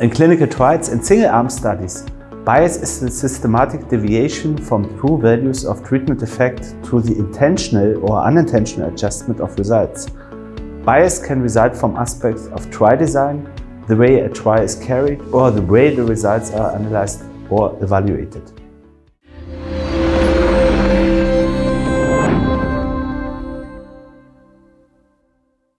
In clinical trials and single-arm studies, bias is the systematic deviation from true values of treatment effect through the intentional or unintentional adjustment of results. Bias can result from aspects of trial design, the way a trial is carried, or the way the results are analyzed or evaluated.